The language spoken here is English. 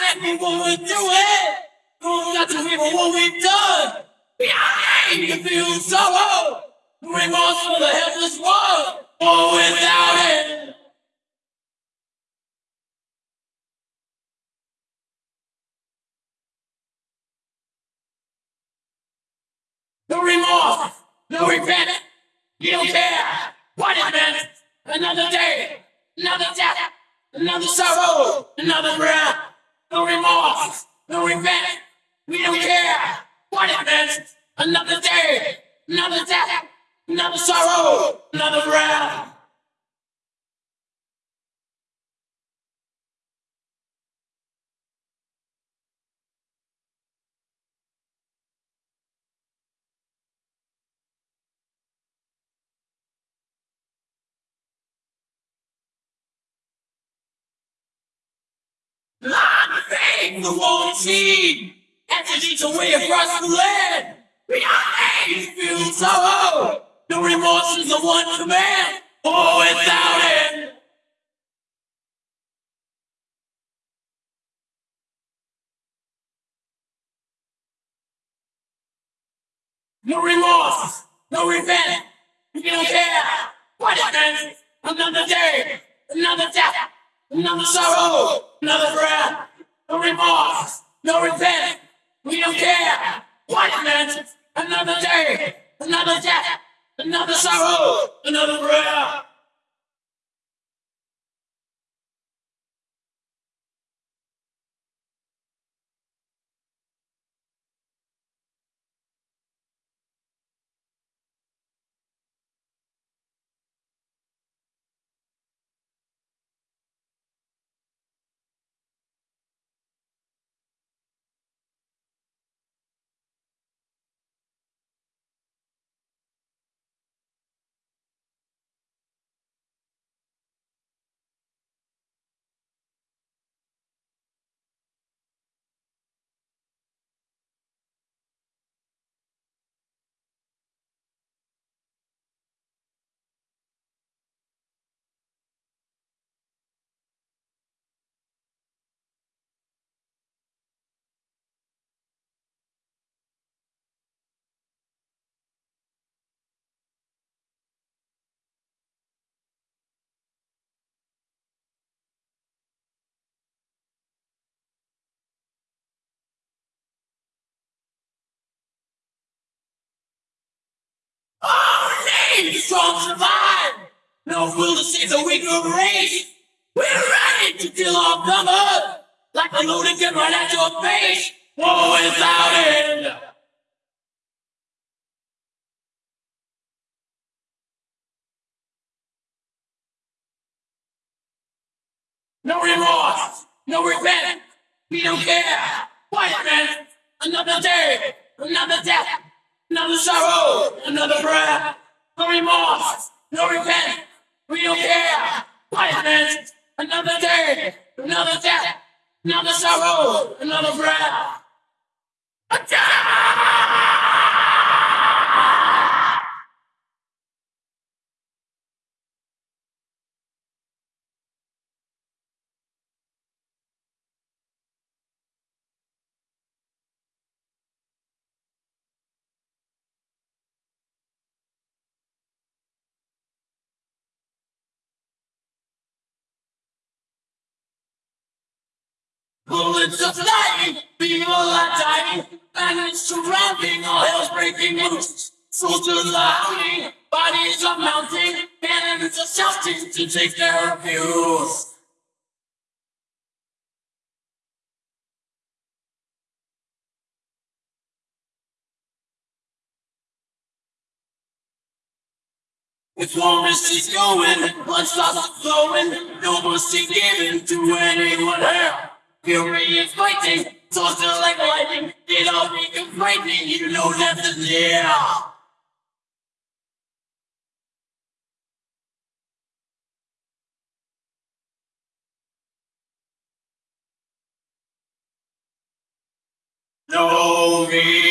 said we would do it. We've got to remember what we've done. Behind you feel sorrow. Remorse for the helpless world. Oh, without it. No remorse, no regret. You don't care meant. Another day, another death, another sorrow, another breath. No remorse, no regret. We don't care what meant. Another day, another death, another sorrow, another breath. The won't see Entities away across the land. Behind feel sorrow remorse is the one command. Oh, without it. No remorse, no revenge. You don't care what it Another day, another death Another sorrow, another breath, no remorse, no repent. We don't care what it meant. Another day, another death, another sorrow, another breath. Strong survive. No fool to see the weaker race. We're ready to kill our comers. Like a loaded gun right at your face. War without end. No remorse, no regret. We don't care. White man, another day, another death, another sorrow, another breath. No remorse, no repent. We don't care. White another day, another death, another sorrow, another breath. Attack! Bullets are flying, people are dying, it's surrounding, all hell's breaking loose. Soldiers are howling, bodies are mounting, cannons are shouting to take their abuse. If war is going, blood starts flowing, no mercy given to anyone else. Fury is fighting, tossed like lightning. It all become frightening, you know death is near. No me.